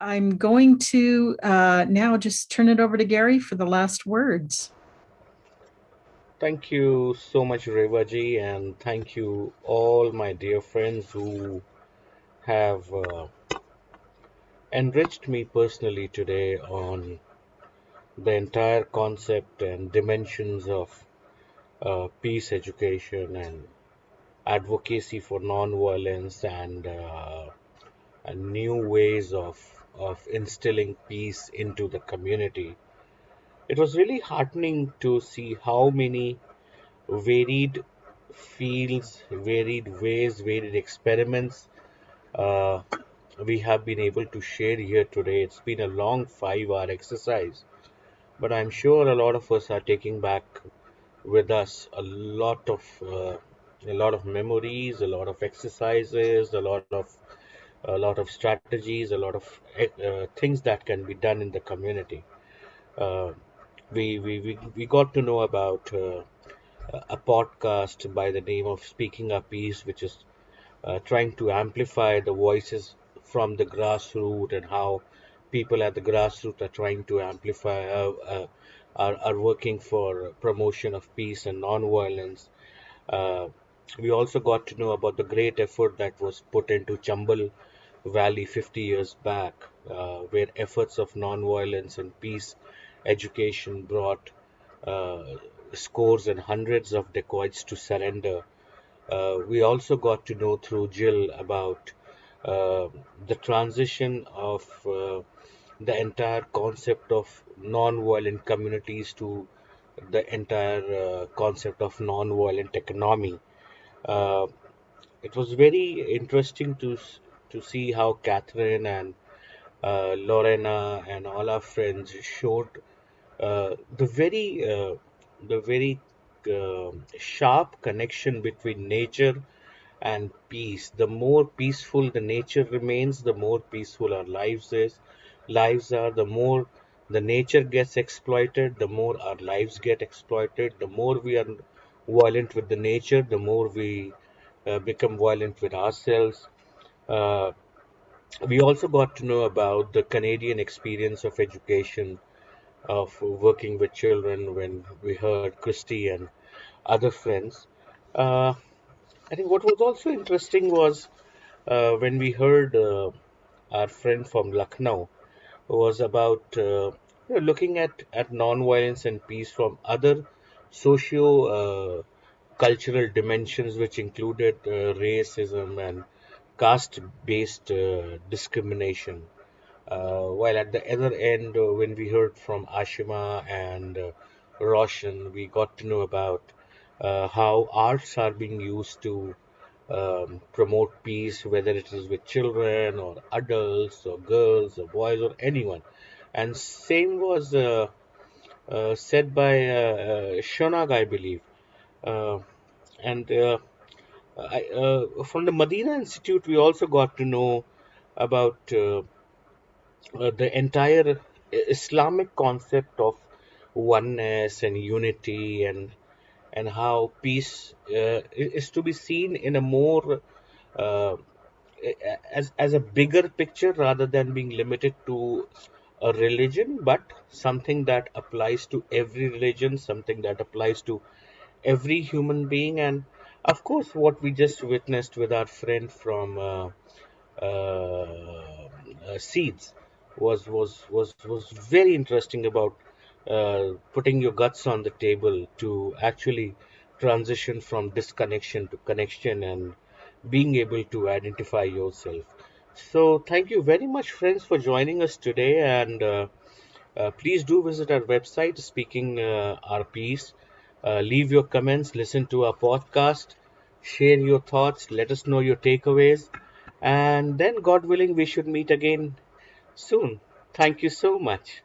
I'm going to uh, now just turn it over to Gary for the last words. Thank you so much, Revaji, and thank you all my dear friends who have uh, enriched me personally today on the entire concept and dimensions of uh, peace education and advocacy for non-violence and, uh, and new ways of of instilling peace into the community. It was really heartening to see how many varied fields, varied ways, varied experiments uh, we have been able to share here today. It's been a long five hour exercise, but I'm sure a lot of us are taking back with us a lot of uh, a lot of memories, a lot of exercises, a lot of a lot of strategies, a lot of uh, things that can be done in the community. Uh, we, we, we, we got to know about uh, a podcast by the name of Speaking Up Peace, which is uh, trying to amplify the voices from the grassroots and how people at the grassroots are trying to amplify, uh, uh, are, are working for promotion of peace and non-violence. We also got to know about the great effort that was put into Chambal Valley 50 years back, uh, where efforts of non-violence and peace education brought uh, scores and hundreds of dacoits to surrender. Uh, we also got to know through Jill about uh, the transition of uh, the entire concept of non-violent communities to the entire uh, concept of non-violent economy. It was very interesting to to see how Catherine and uh, Lorena and all our friends showed uh, the very uh, the very um, sharp connection between nature and peace. The more peaceful the nature remains, the more peaceful our lives is. Lives are the more the nature gets exploited, the more our lives get exploited. The more we are violent with the nature, the more we uh, become violent with ourselves. Uh, we also got to know about the Canadian experience of education, of working with children when we heard Christy and other friends. Uh, I think what was also interesting was uh, when we heard uh, our friend from Lucknow was about uh, looking at, at non-violence and peace from other socio uh, cultural dimensions, which included uh, racism and caste-based uh, discrimination. While at the other end, when we heard from Ashima and Roshan, we got to know about uh, how arts are being used to um, promote peace, whether it is with children or adults or girls or boys or anyone. And same was uh, uh, said by Shonag, I believe. and I, uh, from the Medina Institute, we also got to know about uh, uh, the entire Islamic concept of oneness and unity, and and how peace uh, is to be seen in a more uh, as as a bigger picture rather than being limited to a religion, but something that applies to every religion, something that applies to every human being, and of course, what we just witnessed with our friend from uh, uh, uh, Seeds was was was was very interesting about uh, putting your guts on the table to actually transition from disconnection to connection and being able to identify yourself. So, thank you very much, friends, for joining us today. And uh, uh, please do visit our website, Speaking Our Piece. Uh, leave your comments, listen to our podcast, share your thoughts, let us know your takeaways, and then, God willing, we should meet again soon. Thank you so much.